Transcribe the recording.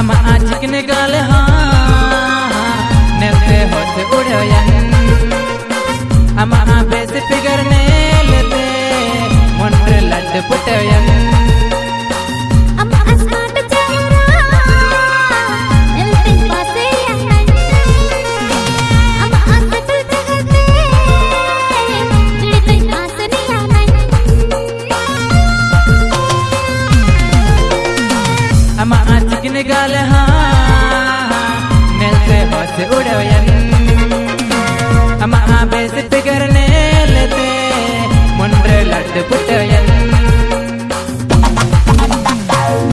हम आंचिक निकाल नेते होते उड़ोयन हम आबे से पिगरने लेते लट निकाल हाँ, हाँ, हाँ, से उड़ो